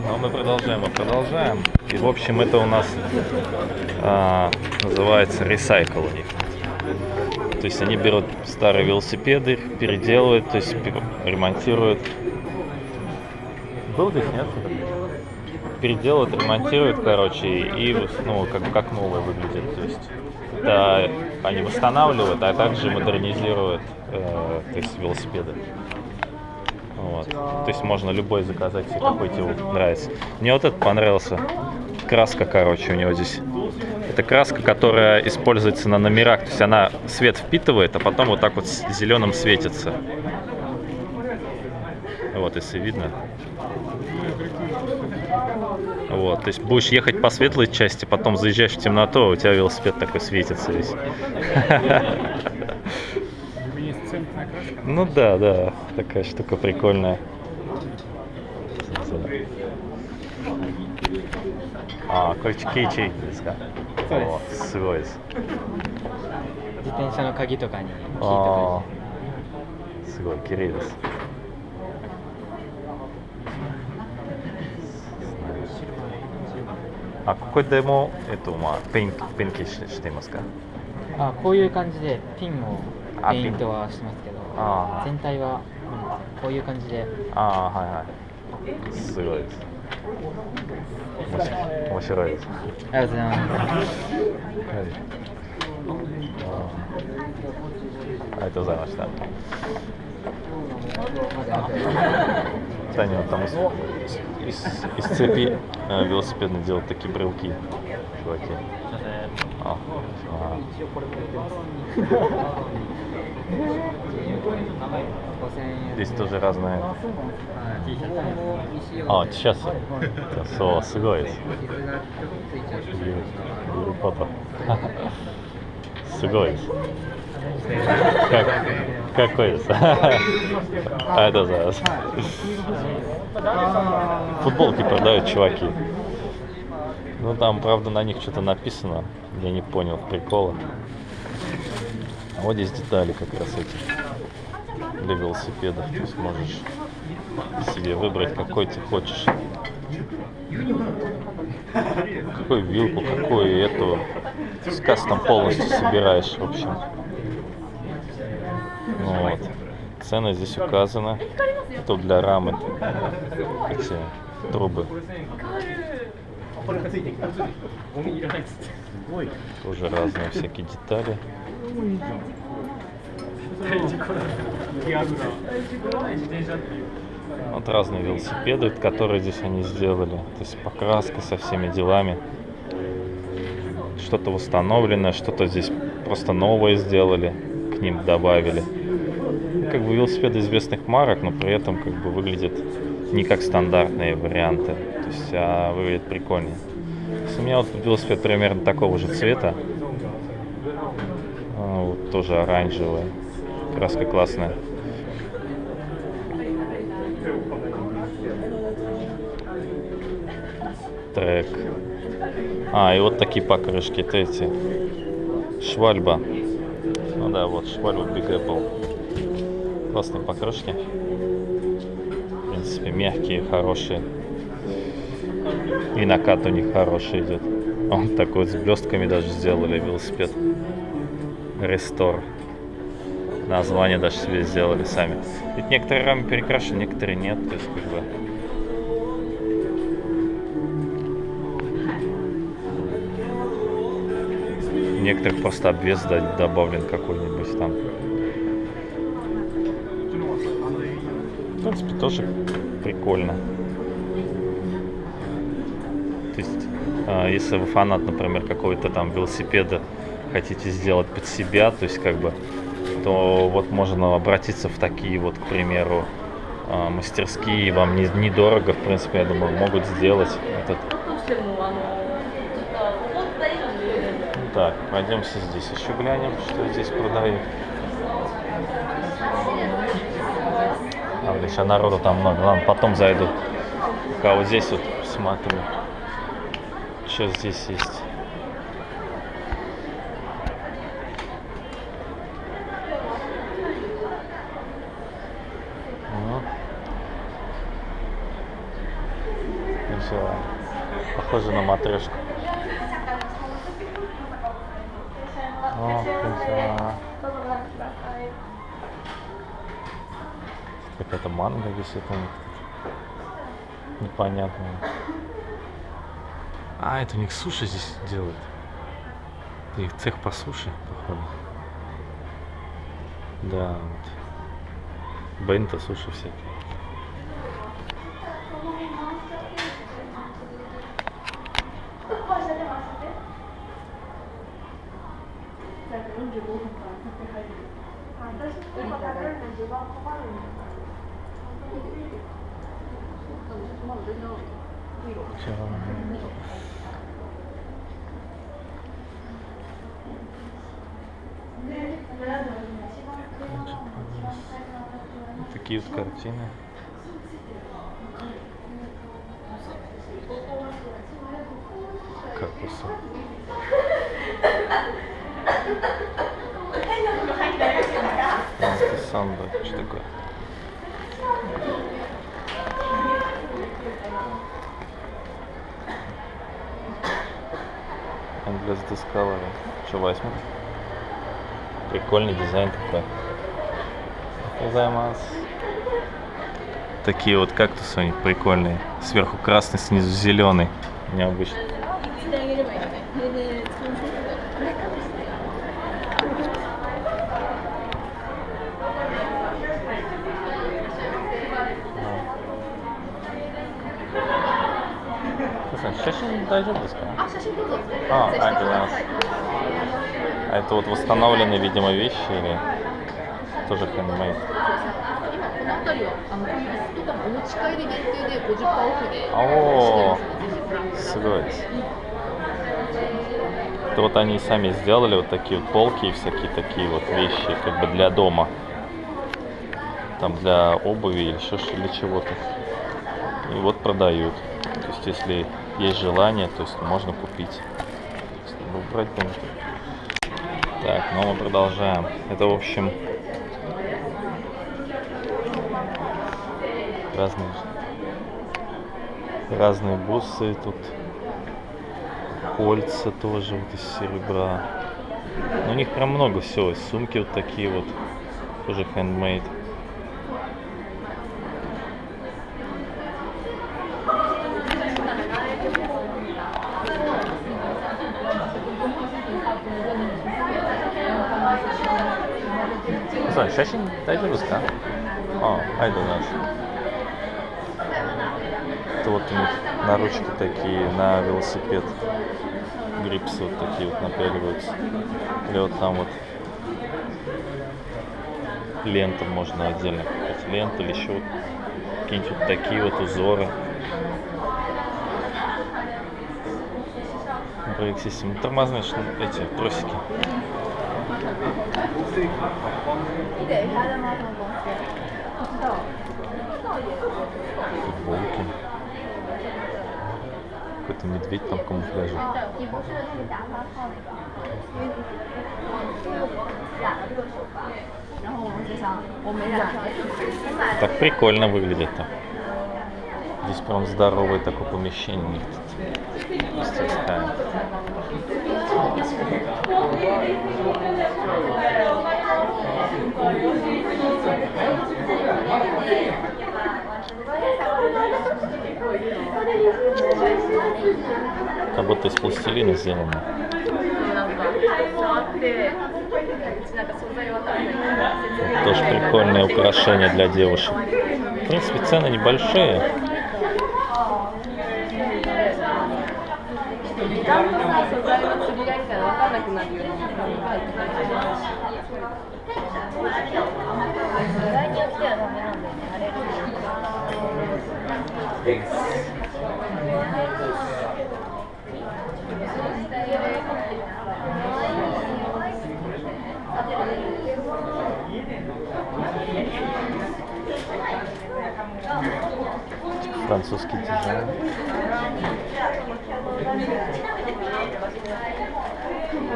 Но мы продолжаем, мы продолжаем. И в общем это у нас а, называется ресайкл у них. То есть они берут старые велосипеды, переделывают, то есть ремонтируют. Был здесь, нет? Переделывают, ремонтируют, короче, и ну, как, как новое выглядит. То есть это они восстанавливают, а также модернизируют э, то есть велосипеды. Вот. То есть можно любой заказать, какой тебе нравится. Мне вот этот понравился. Краска, короче, у него здесь. Это краска, которая используется на номерах. То есть она свет впитывает, а потом вот так вот зеленым светится. Вот, если видно. Вот, то есть будешь ехать по светлой части, потом заезжаешь в темноту, а у тебя велосипед такой светится весь. Ну да, да, такая штука прикольная. А, これケイチェイですかそうですすごいです自転車の鍵とかにキーとああすごい綺麗ですあここでも、えっとまあ、ペンペンキししていますかあこういう感じでピンをあペイントはしてますけどあー全体はうん こういう感じで。ああはいはい。すごいです。面白い。です。ありがとうございます。ありがとうございました Таня, там из, из, из цепи э, велосипедный делают такие брелки, чуваки. А, а. Здесь тоже разные. А, сейчас. Со, すごいです。ゆるパパ。すごいです。かかっこいいです。ありがとうございます。Футболки продают чуваки. Ну там, правда, на них что-то написано. Я не понял прикола. А вот здесь детали как раз эти для велосипедов. То есть можешь себе выбрать, какой ты хочешь. Какую вилку, какую эту. С кастом полностью собираешь, в общем. Ну вот. Цены здесь указаны. Это для рамы. Эти трубы. Тоже разные всякие детали. Вот разные велосипеды, которые здесь они сделали. То есть покраска со всеми делами. Что-то восстановленное, что-то здесь просто новое сделали, к ним добавили. Как бы велосипеды известных марок, но при этом как бы выглядят не как стандартные варианты. То есть а выглядит прикольнее. У меня вот велосипед примерно такого же цвета. А, вот тоже оранжевый. Краска классная. Трек. А, и вот такие покрышки, это эти. Швальба. Ну да, вот швальба Big Apple. Классные покрышки. В принципе, мягкие, хорошие. И накат у них хороший идет. Он такой с блестками даже сделали велосипед. Рестор. Название даже себе сделали сами. Ведь некоторые рамы перекрашены, некоторые нет. То есть как бы некоторых просто обвес добавлен какой-нибудь там. Принципе, тоже прикольно. То есть, а, если вы фанат, например, какого-то там велосипеда, хотите сделать под себя, то есть как бы, то вот можно обратиться в такие вот, к примеру, а, мастерские, вам не- недорого, в принципе, я думаю, могут сделать этот Так, пойдемся здесь еще глянем, что здесь продают. А, блин, сейчас народу там много. Ладно, потом зайду. Пока вот здесь вот смотрю. Что здесь есть. Ну. красиво. Похоже на матрешку. Манга висит у них тут. Непонятная. А, это у них суши здесь делают. Это их цех по суше, походу. Да, вот. Бенто суши всякие. Чё? Такие вот картины. Кактусы. Антисамбо. Что такое? Endless Discovery. Что, возьму? Прикольный дизайн такой. Гозаймас. Такие вот кактусы у них прикольные. Сверху красный, снизу зеленый. Необычно. 写真大丈夫ですかあ、写真どうぞ。あ撮影してありがとうございますは А это вот восстановленные, видимо, вещи или тоже хендмейд? 今この辺りはあのコンビニとかもお持ち帰り限定で50%オフでおーしてますのでぜひご覧ください С говорится. Это вот они сами сделали вот такие вот полки и всякие такие вот вещи, как бы для дома. Там для обуви или еще ш- для чего-то. И вот продают. То есть, если есть желание, то есть можно купить. Есть, ну, можно. Так, ну мы продолжаем. Это, в общем, разные, разные бусы тут. Кольца тоже вот из серебра. Ну, у них прям много всего. Сумки вот такие вот. Тоже handmade. 写真大丈夫ですかあありがとうございます。Это вот у них наручки такие на велосипед. Грипсы вот такие вот напяливаются. Или вот там вот лента можно отдельно купить. Лента или еще вот какие-нибудь вот такие вот узоры. Брейк систем. Тормозные шны- эти тросики. Футболки. Какой-то медведь там в камуфляже. 你不是那个假发套那个，因为你染了这个手发，然后我们就想我没染上，我买了 Так прикольно выглядит там. Здесь прям здоровое такое помещение. у них тут. Мастерская. Как будто из пластилина сделано. Это тоже прикольное украшение для девушек. В принципе, цены небольшие. французский дизайн.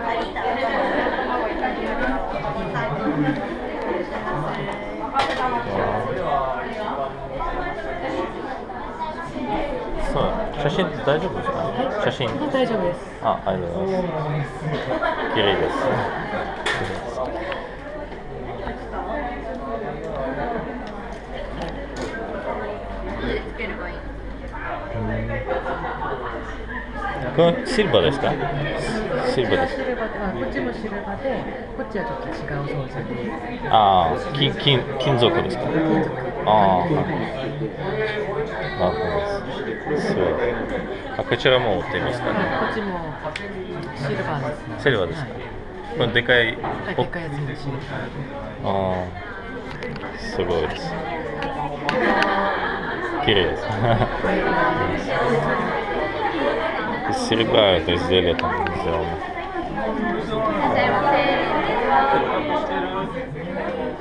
Thank you. 写真大丈夫ですか？写真。大丈夫です。あ、ありがとうございます。綺麗です。これシルバーですか？シルバです。こっちもシルバで、こっちはちょっと違う装で。ああ、金金金属ですか？金属。ああ、なるほどです。す。あこちらも売ってますかね？こっちもシルバーです、ね。シルバーですか？こでかい。はい、でかいやつ。ああ、すごいです。綺麗です。シルバーと一緒でた。ですよ。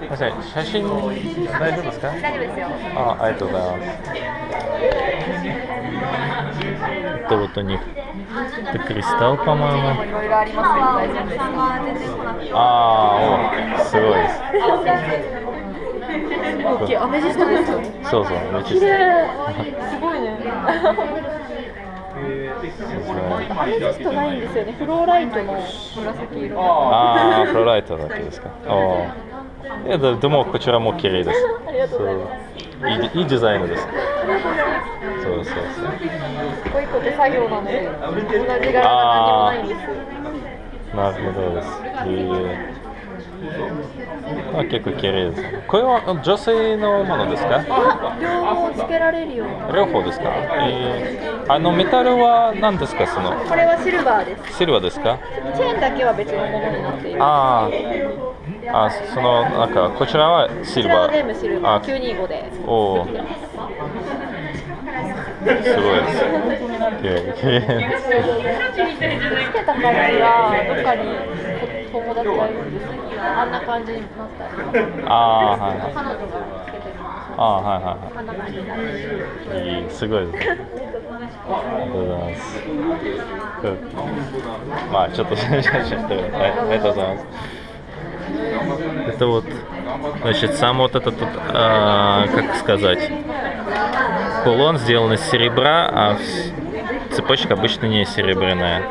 いま写真大丈夫ですか？大丈夫ですよ。あありがとうございます。ロトニいろいろありますけど大丈夫です。かああすごいです。アメジストですよ。そうそうアメジスト。すごいね。アメジストないんですよねフローライトの紫色ああ、フローライトだけですか。おーいや、ででもこちらも綺麗です。ありがとうございますいいいいデザインです。そうそうそう。一個一個手作業なので同じ柄が何にもないんですなるほどです。へえあ結構綺麗です。これは女性のものですか？両方つけられるような。両方ですか、えーあのメタルは何ですか？そのこれはシルバーです。シルバーですか？チェーンだけは別のものになっているあー。あ、そのなんかこちらはシルバこちらは全部シルバー。ー925で。おお、す。ごいです。綺麗綺麗つけた感じがどっかに友達がいるんですけどあんな感じになったりああ、はいはい。彼女がつけてるんですよああ、はいはいあんな感じになってるはい。いい、すごいです。ありがとうございます。うんまあ、ちょっと写真してる。はい、ありがとうございます。Это вот, значит, сам вот этот, вот, а, как сказать, кулон сделан из серебра, а вс- цепочка обычно не серебряная.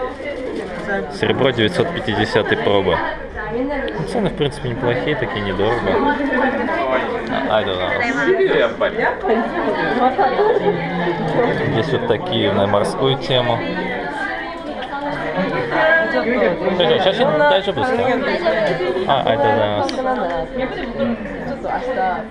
Серебро 950 проба. Ну, цены, в принципе, неплохие, такие недорого. А, I don't know. Здесь вот такие на морскую тему. Сейчас я дальше пускаю. А, это да.